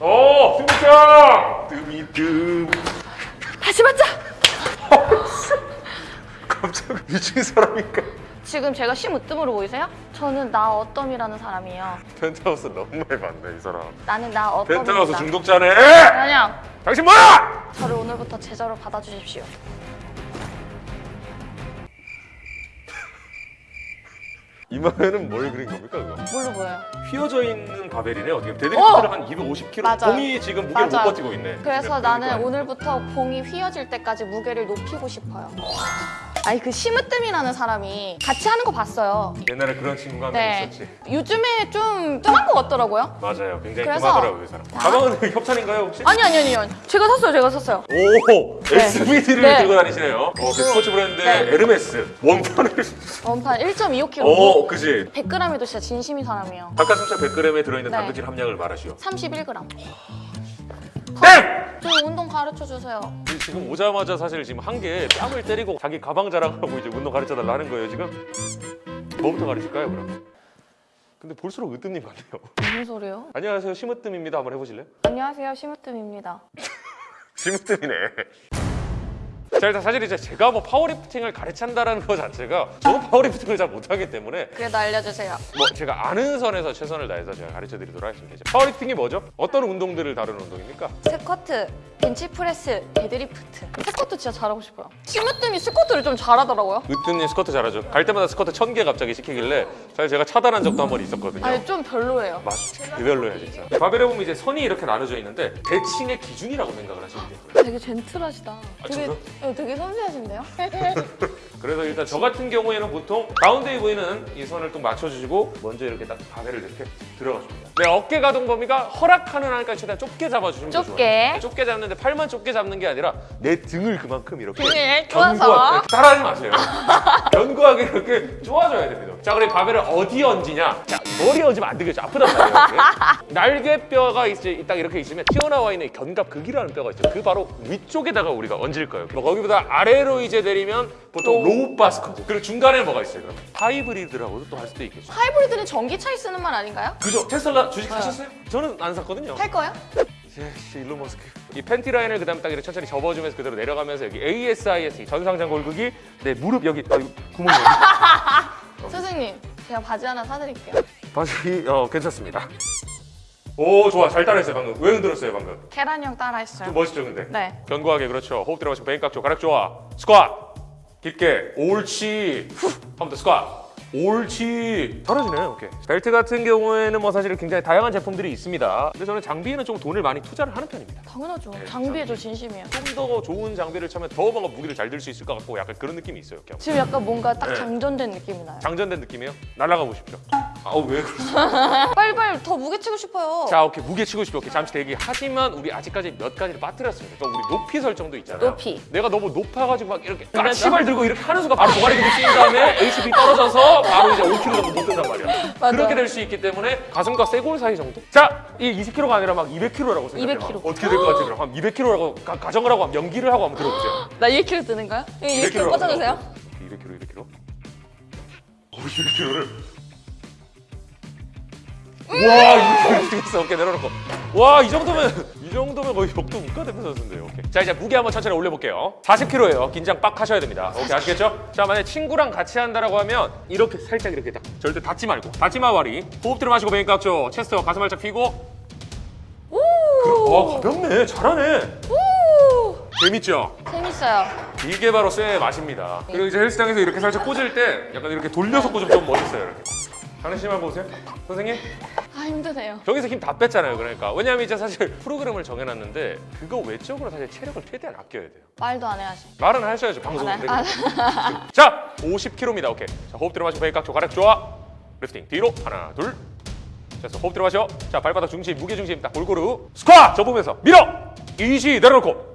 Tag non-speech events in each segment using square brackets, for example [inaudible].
오 승부차 뜸이뜸 다시 맞자! [laughs] 깜짝 미친 사람인가 지금 제가 심으뜸으로 보이세요? 저는 나 어떤이라는 사람이에요. 펜트하우스 너무 많이 봤네 이 사람 나는 나 펜트하우스 어떤입니다. 중독자네 그냥 당신 뭐야 저를 오늘부터 제자로 받아주십시오. 이마에는 뭘 그린 겁니까 그거 뭘로 보여요? 휘어져 있는 바벨이네 어떻게 어! 데드리프트를 한 250kg 맞아요. 봉이 지금 무게를 못 맞아요. 버티고 있네 그래서 네, 나는 그러니까. 오늘부터 봉이 휘어질 때까지 무게를 높이고 싶어요. 아니 그 심으뜸이라는 사람이 같이 하는 거 봤어요. 옛날에 그런 친구가 한명 네. 있었지 요즘에 좀 뜸한 것 같더라고요. 맞아요 굉장히 그래서- 뜸하더라고요 이 사람 가방은 [laughs] 협찬인가요 혹시? 아니 아니 아니 아니. 제가 샀어요 제가 샀어요. 오 SBD를 네. 들고 다니시네요 어, 그 스포츠 브랜드의 네. 에르메스 원판을 원판 1.25kg. 오 그지 100g에도 진짜 진심인 사람이에요. 닭가슴살 100g에 들어있는 네. 단백질 함량을 말하시오 31g. 땡! 저 운동 가르쳐 주세요. 지금 오자마자 사실 지금 한게 뺨을 때리고 자기 가방 자랑하고 이제 운동 가르쳐 달라 하는 거예요 지금 뭐부터 가르칠까요 그럼? 근데 볼수록 으뜸님 같네요 무슨 소리예요? 안녕하세요 심으뜸입니다 한번 해보실래요? 안녕하세요 심으뜸입니다. [laughs] 심으뜸이네 자 일단 사실 이제 제가 뭐 파워리프팅을 가르친다라는 것 자체가 저도 파워리프팅을 잘 못하기 때문에 그래도 알려주세요. 뭐 제가 아는 선에서 최선을 다해서 제가 가르쳐 드리도록 하겠습니다 파워리프팅이 뭐죠? 어떤 운동들을 다루는 운동입니까? 스쿼트, 벤치프레스, 데드리프트. 스쿼트 진짜 잘하고 싶어요. 심으뜸이 스쿼트를 좀 잘하더라고요. 으뜸님 스쿼트 잘하죠 갈 때마다 스쿼트 천 개 갑자기 시키길래 사실 제가 차단한 적도 한 번 있었거든요 아니 좀 별로예요. 맞아. 그 별로야 진짜. 바벨에 보면 이제 선이 이렇게 나눠져 있는데 대칭의 기준이라고 생각을 하시면 돼요. 되게 젠틀하시다. 되게 저요? 어, 되게 섬세하신데요? [laughs] 그래서 일단 저 같은 경우에는 보통 가운데에 보이는 이 선을 또 맞춰주시고 먼저 이렇게 딱 바벨을 이렇게 들어가줍니다. 네, 어깨 가동 범위가 허락하는 한까지 최대한 좁게 잡아주시면 더 좁게. 좋아요. 네, 좁게 잡는데 팔만 좁게 잡는 게 아니라 내 등을 그만큼 이렇게 등을 견고하게 쪼아서. 따라하지 마세요. [laughs] 견고하게 이렇게 쪼아줘야 됩니다. 자, 그리고 바벨을 어디 얹으냐? 자, 머리에 얹으면 안 되겠죠. 아프단 말이에요. 날개뼈가 이제 딱 이렇게 있으면 튀어나와 있는 견갑극이라는 뼈가 있죠. 그 바로 위쪽에다가 우리가 얹을 거예요. 뭐 거기보다 아래로 이제 내리면 보통 low bar 스쿼트 그리고 중간에 뭐가 있어요? 그럼 하이브리드라고도 또 할 수도 있겠죠. 하이브리드는 전기차에 쓰는 말 아닌가요? 그죠? 테슬라 주식 사셨어요? 저는 안 샀거든요. 할 거예요? 예, 일론 머스크. 이 팬티 라인을 그다음 딱 이렇게 천천히 접어주면서 그대로 내려가면서 여기 ASIS 전상장골극이 내 무릎 여기 아, 구멍이 여기. [laughs] 선생님, 제가 바지 하나 사드릴게요. 바지 어 괜찮습니다. 오 좋아 잘 따라했어요 방금. 왜 흔들었어요 방금? 계란형 따라했어요. 좀 멋있죠 근데? 네. 견고하게 그렇죠. 호흡 들어가시고 베인 깍죠 가락 좋아. 스쿼트 깊게 옳지. 한번 더 스쿼트. 옳지. 잘하시네요. 오케이. 벨트 같은 경우에는 뭐 사실 굉장히 다양한 제품들이 있습니다. 근데 저는 장비에는 좀 돈을 많이 투자를 하는 편입니다. 당연하죠. 장비에 저 진심이에요. 좀 더 좋은 장비를 차면 더 뭔가 무기를 잘 들 수 있을 것 같고 약간 그런 느낌이 있어요. 그냥. 지금 약간 뭔가 딱 네. 장전된 느낌이 나요. 장전된 느낌이에요? 날아가 보십시오. 아왜 그러세요? [laughs] 빨리빨리 더 무게 치고 싶어요. 자 오케이 무게 치고 싶죠. 오케이 잠시 대기. 하지만 우리 아직까지 몇 가지를 빠뜨렸습니다. 그러니까 우리 높이 설정도 있잖아요. 높이. 내가 너무 높아가지고 막 이렇게 까치발 들고 이렇게 하는 순간 바로 도가리 들고 씌인 다음에 HP 떨어져서 바로 이제 5kg 정도 못 든단 말이야. [laughs] 맞아. 그렇게 될 수 있기 때문에 가슴과 쇄골 사이 정도? 자, 이 20kg가 아니라 막 200kg라고 생각해요. 200kg. 어떻게 될 것 같아요? 그럼 한 200kg라고 가, 가정을 하고 한번 연기를 하고 한번 들어보세요. [gasps] 나 2kg 드는 거야? 2kg 200kg 꽂아주세요. 200kg, 200kg. 오, 200kg를. 와, 200kg 있어. 어깨 내려놓고. 와, 이 정도면 이 정도면 거의 역도 국가대표 선수인데요. 오케이. 자, 이제 무게 한번 천천히 올려볼게요. 40kg예요. 긴장 빡 하셔야 됩니다. 오케이, 아시겠죠? 자, 만약 친구랑 같이 한다라고 하면 이렇게 살짝 이렇게 딱 절대 닫지 말고 닫지 마 와리. 호흡 들어 마시고 베인 깍죠. 체스트와 가슴 활짝 펴고. 와, 가볍네. 잘하네. 오! 재밌죠? 재밌어요. 이게 바로 쇠의 맛입니다. 그리고 이제 헬스장에서 이렇게 살짝 꽂을 때 약간 이렇게 돌려서 꽂으면 좀 멋있어요. 이렇게. 장례심 한번 보세요. 선생님, 아 힘드네요. 저기서 힘 다 뺐잖아요. 그러니까. 왜냐하면 이제 사실 프로그램을 정해놨는데 그거 외적으로 사실 체력을 최대한 아껴야 돼요. 말도 안 해야지. 말은 하셔야죠. 방송. 아, 네. 아, 자, 50kg입니다. 오케이. 자, 호흡 들어 마시고 베이 깍죠 가락 좋아. 리프팅 뒤로 하나, 둘. 자, 호흡 들어 마셔. 자, 발바닥 중심, 무게 중심 딱 골고루 스쿼트 접으면서 밀어. easy 내려놓고.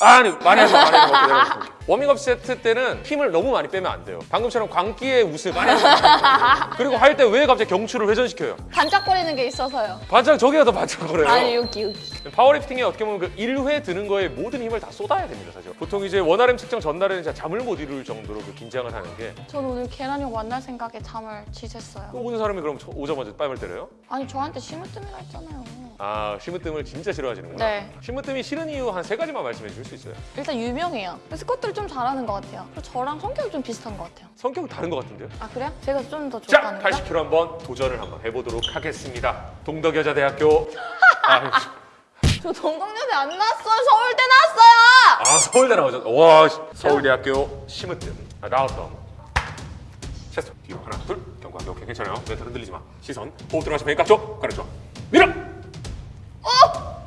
아니 많이 마, 많이. 워밍업 세트 때는 힘을 너무 많이 빼면 안 돼요. 방금처럼 광기의 웃음 많이 돼요. 그리고 할 때 왜 갑자기 경추를 회전시켜요? 반짝거리는 게 있어서요. 반짝 저기가 더 반짝거려요. 아니 여기 여기. 파워리프팅이 어떻게 보면 그 1회 드는 거에 모든 힘을 다 쏟아야 됩니다, 사실. 보통 이제 one RM 측정 전날에는 진짜 잠을 못 이룰 정도로 그 긴장을 하는 게 전 오늘 계란형 만날 생각에 잠을 지샜어요. 또 오는 사람이 그럼 저- 오자마자 뺨을 때려요? 아니 저한테 심으뜸이라 했잖아요. 아, 심으뜸을 진짜 싫어하시는구나. 네. 심으뜸이 싫은 이유 한 세 가지만 말씀해 주실 수 있어요? 일단 유명해요. 스쿼트를 좀 잘하는 것 같아요. 그리고 저랑 성격이 좀 비슷한 것 같아요. 성격이 다른 것 같은데요? 아 그래요? 제가 좀 더 자, 좋다는 거? 80kg 한번 도전을 한번 해보도록 하겠습니다. 동덕여자대학교. 아, [laughs] 저 동덕여대 안 나왔어요. 서울대 나왔어요. 아 서울대 나오셨. 와, 서울대학교 심으뜸. 아, 나왔던. 체스트 뒤로 하나, 둘. 경고하기 오케이 괜찮아요. 멘탈 흔들리지 마. 시선. 호흡 들어가시 면 깍죠. 가르쳐. 밀어.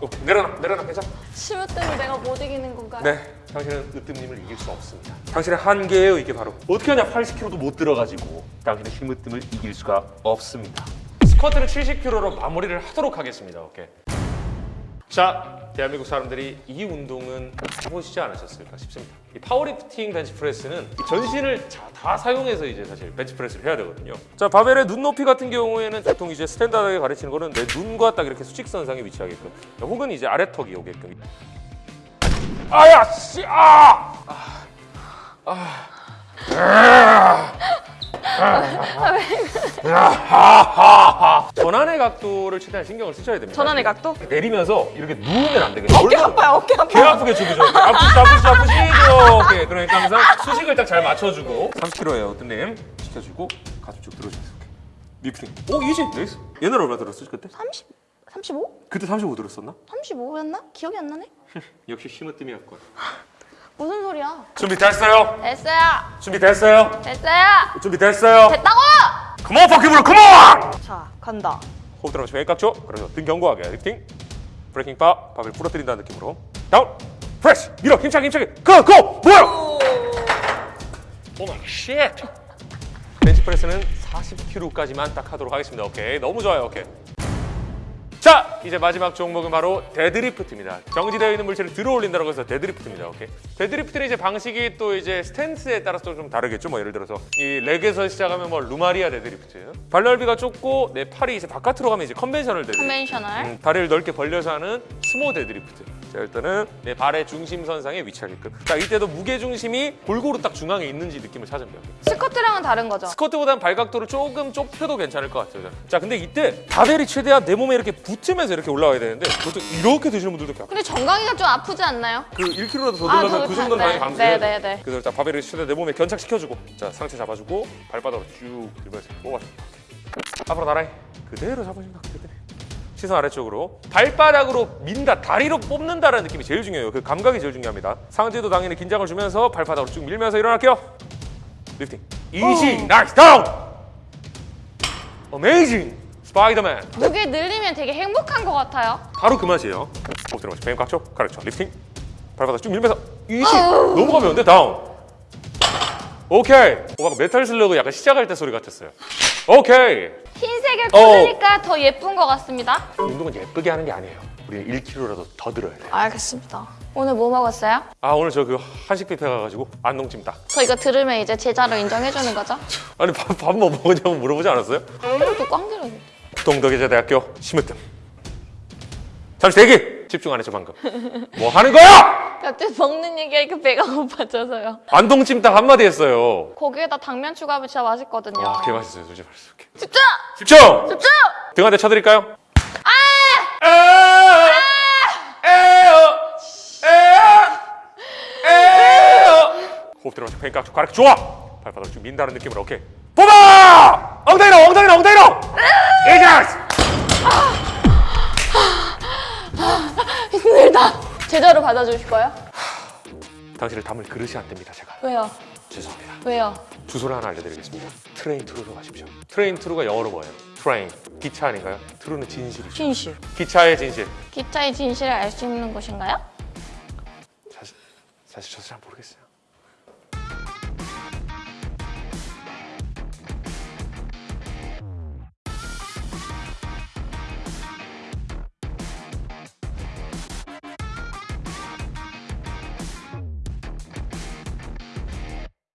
어. 내려놔, 내려놔 괜찮아. 심으뜸이 내가 못 이기는 건가요? 네, 당신은 으뜸님을 이길 수 없습니다. 당신의 한계예요 이게 바로. 어떻게 하냐 80kg도 못 들어가지고 당신의 힘으뜸을 이길 수가 없습니다. 스쿼트는 70kg로 마무리를 하도록 하겠습니다. 오케이. 자, 대한민국 사람들이 이 운동은 해보시지 않으셨을까 싶습니다. 이 파워리프팅 벤치프레스는 이 전신을 자- 다 사용해서 이제 사실 벤치프레스를 해야 되거든요. 자, 바벨의 눈높이 같은 경우에는 보통 이제 standard하게 가르치는 거는 내 눈과 딱 이렇게 수직선상에 위치하게끔, 혹은 이제 아래턱이 오게끔 아야 씨 아! 아! 전완의 각도를 최대한 신경을 쓰셔야 됩니다. 전완의 각도? 내리면서 이렇게 누우면 안 되겠죠. 어깨 아파요. 어깨 개 아파요. 아프게 죽이죠. 아프시 아프시 아프시죠. 오케이. 그러니까 항상 수직을 딱 잘 맞춰주고 30kg예요, 으뜸님 시켜주고 가슴 쭉 들어주세요. 리프팅. 오 easy. Nice. 옛날에 얼마 들었어 그때? 30? 35? 그때 35 들었었나? 35였나? 기억이 안 나네. [laughs] 역시 심으뜸이었군. 무슨 소리야? 준비됐어요? 됐어요. 준비됐어요? 됐어요. 준비됐어요? 됐다고! Come on 포켓볼 come on! 자, 간다. 호흡 들어가시고 왼깍죠 그래서 등 견고하게 리프팅 breaking bar 바벨 부러뜨린다는 느낌으로 down press 밀어 힘차게 힘차게 go go 뭐야 oh my shit 벤치프레스는 40kg까지만 딱 하도록 하겠습니다 오케이 너무 좋아요 오케이 자 이제 마지막 종목은 바로 데드리프트입니다. 정지되어 있는 물체를 들어 올린다고 해서 데드리프트입니다. 오케이. 데드리프트는 이제 방식이 또 이제 스탠스에 따라서 좀 다르겠죠? 뭐 예를 들어서 이 rack에서 시작하면 뭐 Romanian 데드리프트. 발 넓이가 좁고 내 팔이 이제 바깥으로 가면 이제 conventional 데드리프트. Conventional. 음, 다리를 넓게 벌려서 하는 스모 데드리프트. 자 일단은 내 발의 중심선상에 위치하게끔. 자 이때도 무게 중심이 골고루 딱 중앙에 있는지 느낌을 찾으면 돼요. 스쿼트랑은 다른 거죠? 스쿼트보다는 발각도를 조금 좁혀도 괜찮을 것 같아요. 자 근데 이때 바벨이 최대한 내 몸에 이렇게 붙으면서 이렇게 올라와야 되는데 보통 이렇게 드시는 분들도 꽤 근데 정강이가 좀 아프지 않나요? 그 1kg라도 더 아, 들려면 더그 다- 정도는 네, 당연히 감수해야 네, 돼. 네, 네. 그래서 자 바벨을 최대한 내 몸에 견착시켜주고 자 상체 잡아주고 발바닥으로 쭉 들면서 뽑아줘. 앞으로 나란히 그대로 잡아준다 그대로. 시선 아래쪽으로 발바닥으로 민다 다리로 뽑는다라는 느낌이 제일 중요해요. 그 감각이 제일 중요합니다. 상체도 당연히 긴장을 주면서 발바닥으로 쭉 밀면서 일어날게요. 리프팅. Easy nice down. Amazing 스파이더맨. 무게 늘리면 되게 행복한 것 같아요. 바로 그 맛이에요. 호흡 들어가시 뱀 깍죠 가르쳐. 리프팅 발바닥 쭉 밀면서 easy 너무 가벼운데 down 오케이 오 방금 메탈 슬러그 약간 시작할 때 소리 같았어요. 오케이 흰색을 어. 꽂으니까 더 예쁜 것 같습니다. 운동은 예쁘게 하는 게 아니에요 우리는 1kg라도 더 들어야 돼요 알겠습니다. 오늘 뭐 먹었어요? 아 오늘 저 그 한식 뷔페 가가지고 안동찜닭 저 이거 들으면 이제 제자로 인정해주는 거죠? [laughs] 아니 밥 밥 뭐 먹었냐고 물어보지 않았어요? 이렇게 꽝 들었는데. 동덕여자대학교 심으뜸 잠시 대기 집중 안 했죠 방금 뭐 하는 거야? 갑자기 먹는 얘기하니까 배가 고파져서요. 안동찜닭 한마디 했어요 거기에다 당면 추가하면 진짜 맛있거든요. 와 개맛있어요 솔직히 말해서. 집중! 집중! 집중! 등 한 대 쳐드릴까요? 아! 에어! 에어! 에어! 호흡 들어가서 쭉 가르쳐 좋아! 발바닥 쭉 민다는 느낌으로 오케이 뽑아! 엉덩이로 엉덩이로 엉덩이로! 이자스! 힘들다. 제자로 받아주실 거예요? 당신을 담을 그릇이 안 됩니다 제가 왜요? 죄송합니다 왜요? 주소를 하나 알려드리겠습니다 Train True로 가십시오 Train True가 영어로 뭐예요? Train 기차 아닌가요? True는 진실이죠 진실. 기차의 진실 기차의 진실을 알 수 있는 곳인가요? 사실, 사실 저도 잘 모르겠어요